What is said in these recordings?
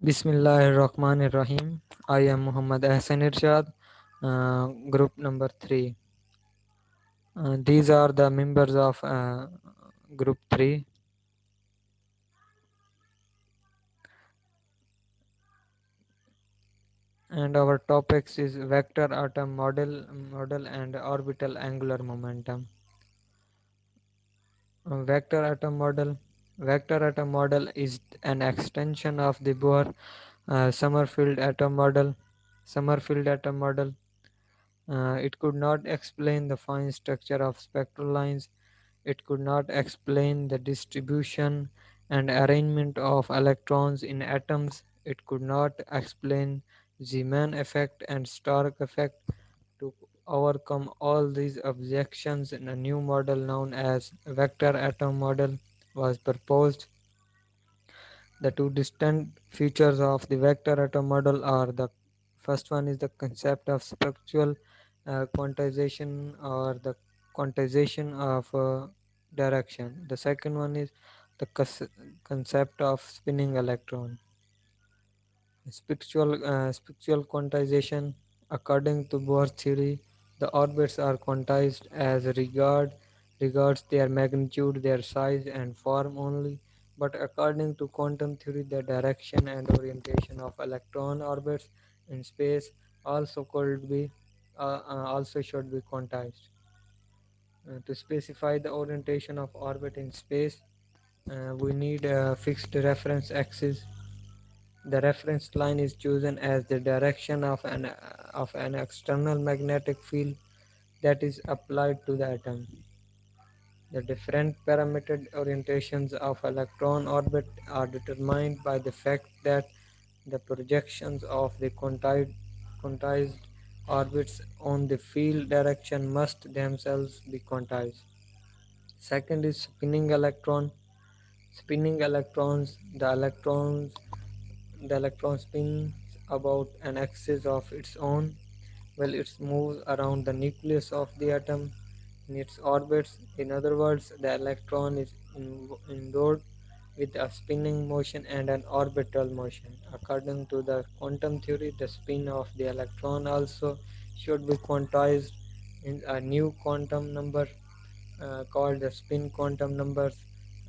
Bismillahirrahmanirrahim. I am Muhammad Ahsan Irshad, uh, group number 3. Uh, these are the members of uh, group 3. And our topics is vector atom model, model and orbital angular momentum. Uh, vector atom model. Vector atom model is an extension of the Bohr uh, Sommerfeld atom model. Sommerfeld atom model Uh, it could not explain the fine structure of spectral lines. It could not explain the distribution and arrangement of electrons in atoms. It could not explain Zeeman effect and Stark effect. To overcome all these objections, in a new model known as vector atom model was proposed. The two distinct features of the vector atom model are the first one is the concept of spectral uh, quantization or the quantization of uh, direction. The second one is the concept of spinning electron. Spectral, uh, spectral quantization. According to Bohr theory, the orbits are quantized as regard regards their magnitude, their size, and form only. But according to quantum theory, the direction and orientation of electron orbits in space also could be uh, uh, also should be quantized. Uh, to specify the orientation of orbit in space, uh, we need a fixed reference axis. The reference line is chosen as the direction of an, of an external magnetic field that is applied to the atom. The different parametered orientations of electron orbit are determined by the fact that the projections of the quantized, orbits on the field direction must themselves be quantized. Second is spinning electron. Spinning electrons, the electrons, the electron spins about an axis of its own while it moves around the nucleus of the atom in its orbits. In other words, the electron is endowed with a spinning motion and an orbital motion. According to the quantum theory, the spin of the electron also should be quantized in a new quantum number uh, called the spin quantum numbers.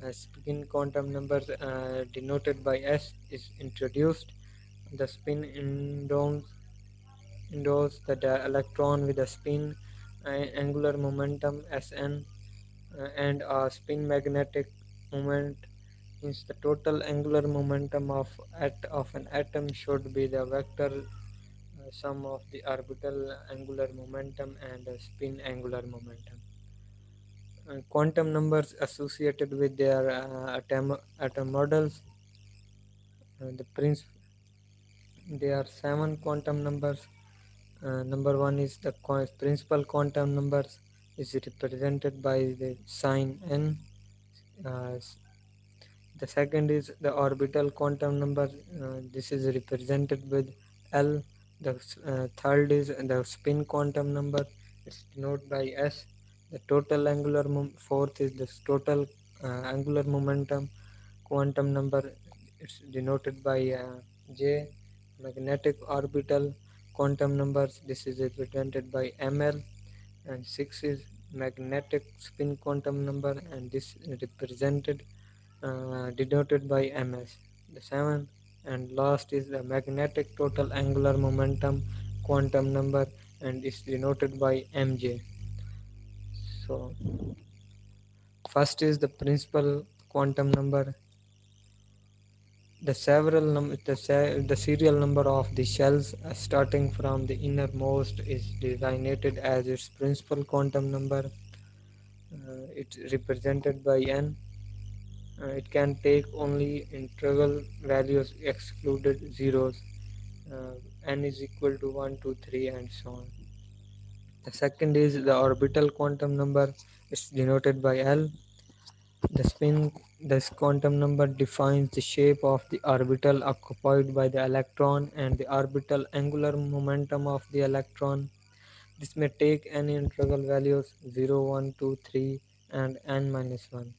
Uh, spin quantum numbers uh, denoted by S is introduced. The spin endows, endows the electron with a spin angular momentum Sn uh, and a spin magnetic moment means the total angular momentum of at of an atom should be the vector uh, sum of the orbital angular momentum and spin angular momentum. Uh, quantum numbers associated with their uh, atom atom models. Uh, the prince there are seven quantum numbers uh, number one is the principal quantum numbers is represented by the sign n. Uh, the second is the orbital quantum number. Uh, this is represented with L. The uh, third is the spin quantum number. It's denoted by S. The total angular fourth is the total uh, angular momentum quantum number. It's denoted by J. Magnetic orbital quantum numbers. This is represented by ml and 6 is magnetic spin quantum number and this is represented uh, denoted by ms the 7 and last is the magnetic total angular momentum quantum number and is denoted by mj so first is the principal quantum number the several num- the, se- the serial number of the shells uh, starting from the innermost is designated as its principal quantum number. Uh, it's represented by n. Uh, it can take only integral values excluded zeros. Uh, n is equal to 1 2 3 and so on. The second is the orbital quantum number. It's denoted by l the spin this quantum number defines the shape of the orbital occupied by the electron and the orbital angular momentum of the electron. This may take any integral values 0, 1, 2, 3 and n minus 1.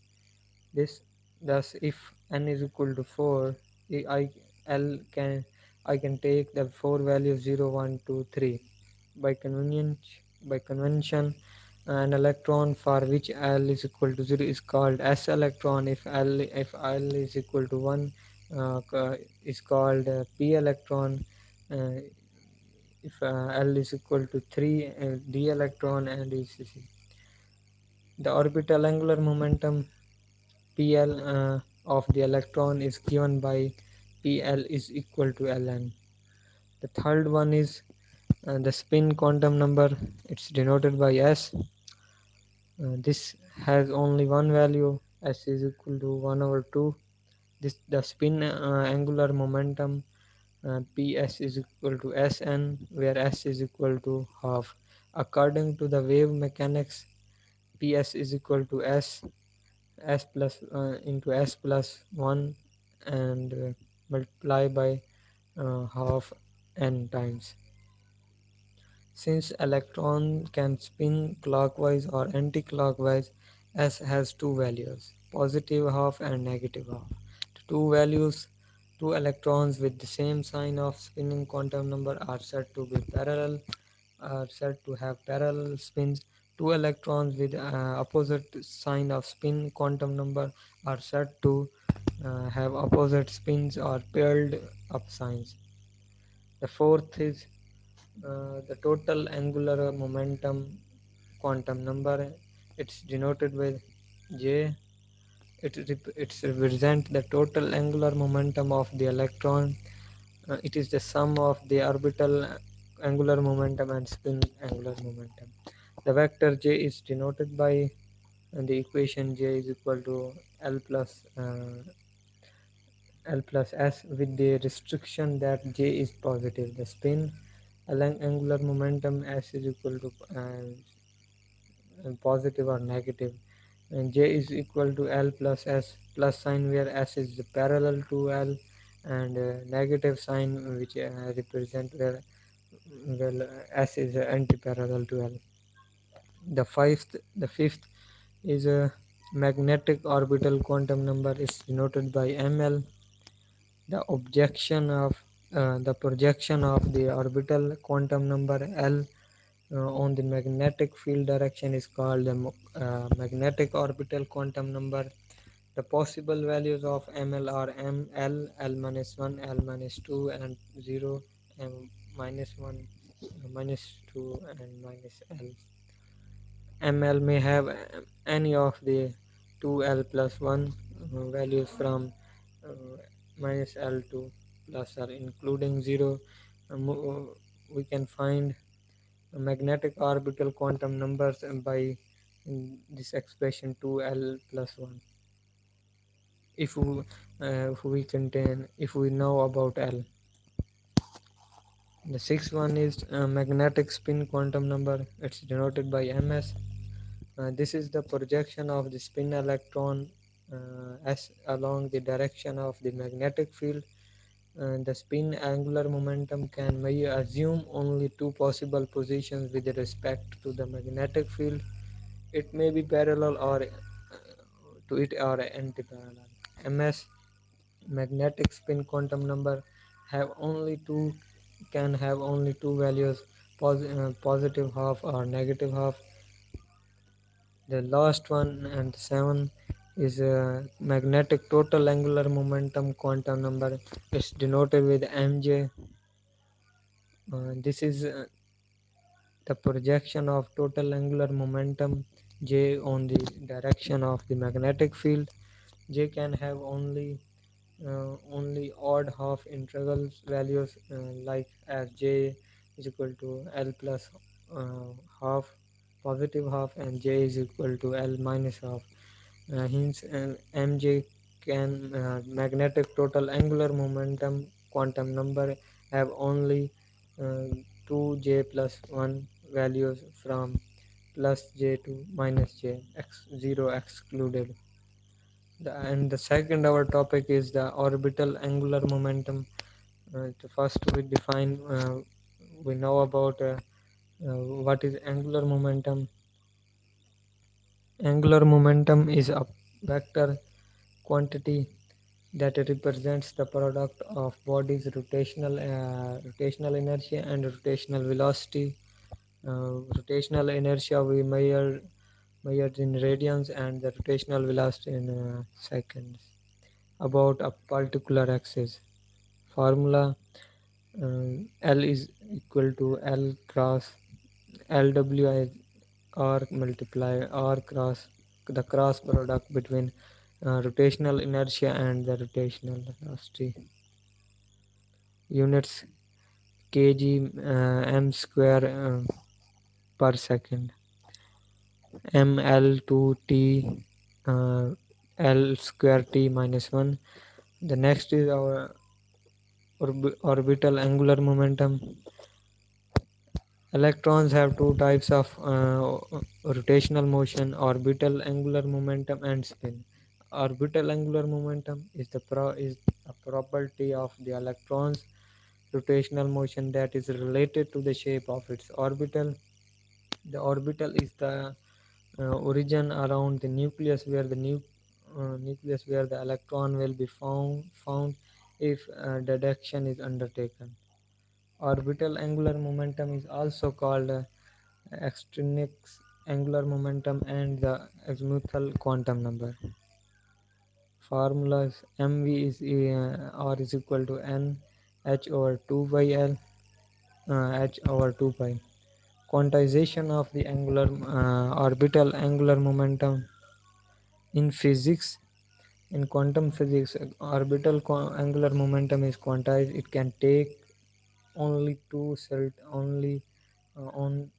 This thus if n is equal to 4, I, L can I can take the four values zero, one, two, three. By convenience, by convention, an electron for which L is equal to 0 is called S electron. If L if L is equal to 1 uh, is called uh, P electron. Uh, if uh, L is equal to 3 uh, D electron and etc. The orbital angular momentum PL of the electron is given by PL is equal to Ln. The third one is uh, the spin quantum number. It's denoted by S. Uh, this has only one value. S is equal to 1 over 2. This the spin uh, angular momentum uh, ps is equal to sn where s is equal to half according to the wave mechanics ps is equal to s s plus uh, into s plus 1 and uh, multiply by uh, half n times since electron can spin clockwise or anti-clockwise s has two values positive half and negative half. Two values two electrons with the same sign of spinning quantum number are said to be parallel are said to have parallel spins. Two electrons with uh, opposite sign of spin quantum number are said to uh, have opposite spins or paired up signs. The fourth is uh, the total angular momentum quantum number it's denoted by j. It rep- it represents the total angular momentum of the electron. Uh, it is the sum of the orbital angular momentum and spin angular momentum. The vector j is denoted by uh, the equation j is equal to l plus uh, l plus s with the restriction that j is positive. The spin angular momentum s is equal to uh, positive or negative. And j is equal to l plus s plus sign where s is parallel to l and uh, negative sign which uh, represent where well s is uh, anti-parallel to l. The fifth the fifth is a magnetic orbital quantum number is denoted by ml the objection of uh, the projection of the orbital quantum number L uh, on the magnetic field direction is called the uh, magnetic orbital quantum number. The possible values of ML are M, L, L minus 1, L minus 2 and 0, M minus 1, minus 2 and minus L. ML may have any of the 2L plus 1 uh, values from uh, minus L to plus are including 0 uh, we can find magnetic orbital quantum numbers by this expression 2L plus 1 if we, uh, we contain if we know about L. The sixth one is uh, magnetic spin quantum number. It's denoted by ms uh, this is the projection of the spin electron uh, as along the direction of the magnetic field. Uh, the spin angular momentum can may assume only two possible positions with respect to the magnetic field. It may be parallel or uh, to it or anti-parallel. MS magnetic spin quantum number have only two can have only two values pos uh, positive half or negative half the last one and seven is a magnetic total angular momentum quantum number. It's denoted with mj. Uh, this is uh, the projection of total angular momentum j on the direction of the magnetic field. J can have only uh, only odd half integrals values uh, like as j is equal to l plus uh, half positive half and j is equal to L minus half. Uh, hence uh, mj can uh, magnetic total angular momentum quantum number have only uh, 2j plus 1 values from plus j to minus j x 0 excluded. The, and the second our topic is the orbital angular momentum. Uh, first we define uh, we know about uh, uh, what is angular momentum angular momentum is a vector quantity that represents the product of body's rotational uh, rotational inertia and rotational velocity. Uh, rotational inertia we measure measured in radians and the rotational velocity in uh, seconds about a particular axis. Formula uh, L is equal to L cross LW is R multiply R cross the cross product between uh, rotational inertia and the rotational velocity. Units kg uh, m square uh, per second. ml to t uh, l square t minus 1. The next is our orb orbital angular momentum. Electrons have two types of uh, rotational motion, orbital angular momentum and spin. Orbital angular momentum is the pro is a property of the electron's rotational motion that is related to the shape of its orbital. The orbital is the uh, origin around the nucleus where the nu uh, nucleus where the electron will be found found if uh, deduction is undertaken. Orbital angular momentum is also called uh, extrinsic angular momentum and the azimuthal quantum number. Formulas mv is uh, r is equal to n h over 2 by l uh, h over 2 pi. Quantization of the angular uh, orbital angular momentum in physics in quantum physics orbital angular momentum is quantized it can take only two cert only uh, on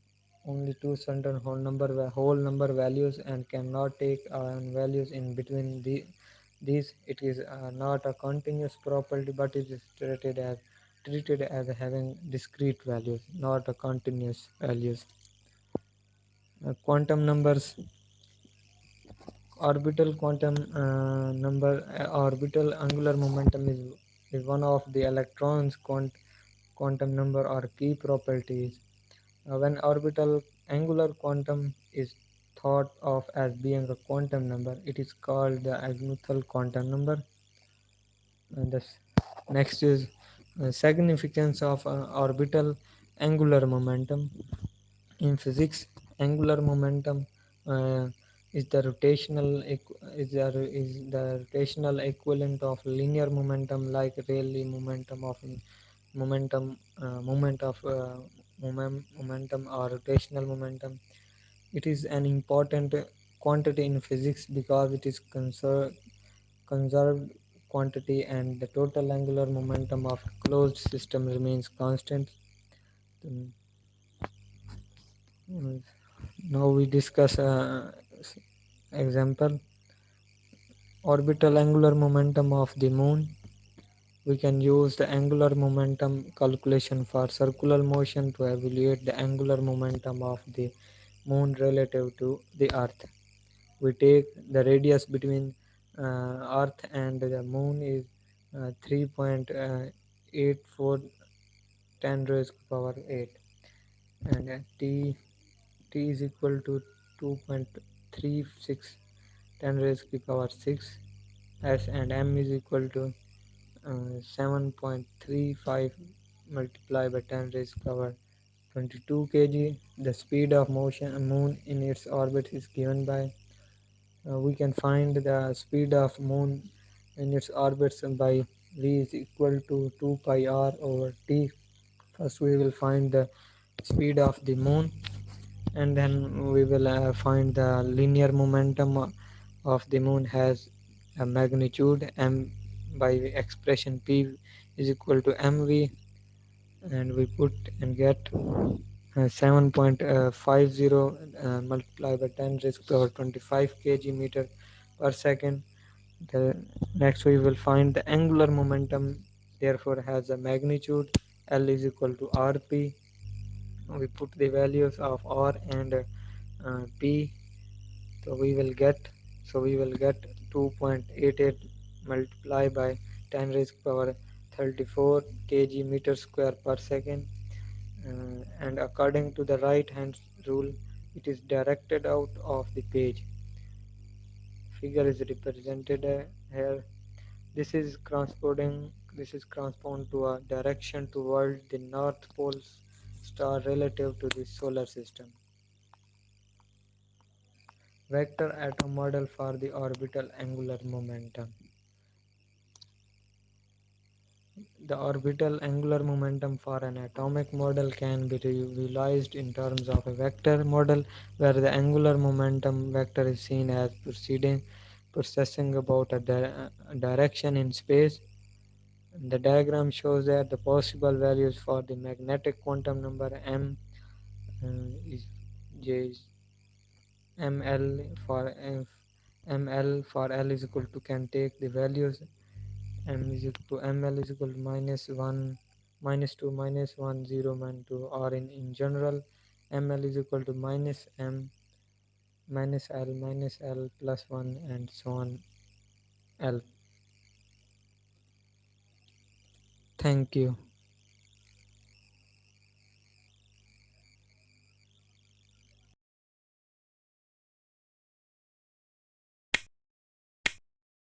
only two certain whole number whole number values and cannot take uh, values in between the these. It is uh, not a continuous property but it is treated as treated as having discrete values not a continuous values. Uh, quantum numbers orbital quantum uh, number uh, orbital angular momentum is, is one of the electrons quant quantum number or key properties. Uh, when orbital angular quantum is thought of as being a quantum number it is called the azimuthal quantum number. And the next is uh, significance of uh, orbital angular momentum. In physics angular momentum uh, is the rotational is the, is the rotational equivalent of linear momentum like Rayleigh momentum of momentum uh, moment of uh, moment, momentum or rotational momentum. It is an important quantity in physics because it is conserved conserved quantity and the total angular momentum of closed system remains constant. Now we discuss uh, example. Orbital angular momentum of the moon we can use the angular momentum calculation for circular motion to evaluate the angular momentum of the moon relative to the earth. We take the radius between uh, earth and the moon is uh, 3.84 10 raised to power 8 and uh, t t is equal to 2.36 10 raised to power 6 s and m is equal to uh, 7.35 multiplied by 10 raised power 22 kg. The speed of motion moon in its orbit is given by uh, we can find the speed of moon in its orbits by v is equal to 2 pi r over t. First we will find the speed of the moon and then we will uh, find the linear momentum of the moon has a magnitude m by expression p is equal to mv and we put and get uh, 7.50 uh, multiplied by 10 raised to power 25 kg meter per second. The next we will find the angular momentum therefore has a magnitude l is equal to rp we put the values of r and uh, p. So we will get so we will get 2.88 multiplied by 10 raised to power 34 kg meter square per second uh, and according to the right hand rule it is directed out of the page figure is represented uh, here This is corresponding this is correspond to a direction toward the North Pole star relative to the solar system. Vector atom model for the orbital angular momentum. The orbital angular momentum for an atomic model can be visualized in terms of a vector model where the angular momentum vector is seen as proceeding precessing about a, di- direction in space. The diagram shows that the possible values for the magnetic quantum number m uh, is j is ml for f ml for l is equal to can take the values m is equal to ml is equal to minus 1 minus 2 minus 1 0 minus 2 or in, in general ml is equal to minus m minus l minus l plus 1 and so on l. Thank you